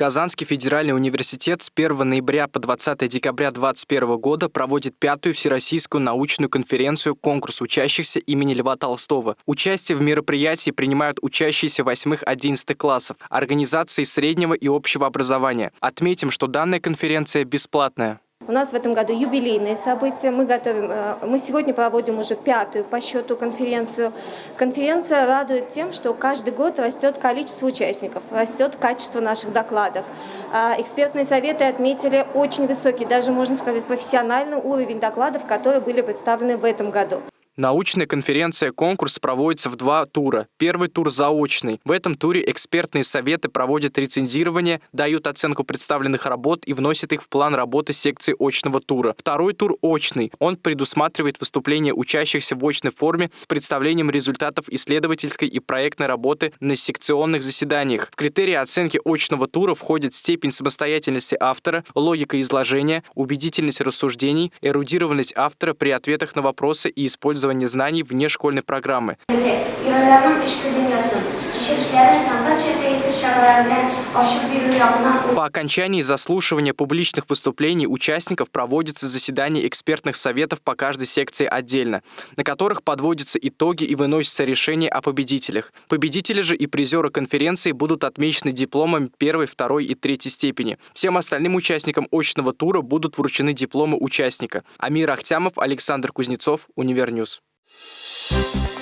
Казанский федеральный университет с 1 ноября по 20 декабря 2021 года проводит пятую Всероссийскую научную конференцию «Конкурс учащихся имени Льва Толстого». Участие в мероприятии принимают учащиеся 8-11 классов, организации среднего и общего образования. Отметим, что данная конференция бесплатная. У нас в этом году юбилейные события. Мы, готовим, э, мы сегодня проводим уже пятую по счету конференцию. Конференция радует тем, что каждый год растет количество участников, растет качество наших докладов. А экспертные советы отметили очень высокий, даже можно сказать профессиональный уровень докладов, которые были представлены в этом году. Научная конференция-конкурс проводится в два тура. Первый тур заочный. В этом туре экспертные советы проводят рецензирование, дают оценку представленных работ и вносят их в план работы секции очного тура. Второй тур очный. Он предусматривает выступление учащихся в очной форме с представлением результатов исследовательской и проектной работы на секционных заседаниях. В критерии оценки очного тура входит степень самостоятельности автора, логика изложения, убедительность рассуждений, эрудированность автора при ответах на вопросы и использование использования знаний вне школьной программы. По окончании заслушивания публичных выступлений участников проводится заседание экспертных советов по каждой секции отдельно, на которых подводятся итоги и выносятся решения о победителях. Победители же и призеры конференции будут отмечены дипломами первой, второй и третьей степени. Всем остальным участникам очного тура будут вручены дипломы участника. Амир Ахтямов, Александр Кузнецов, Univer News. Thank you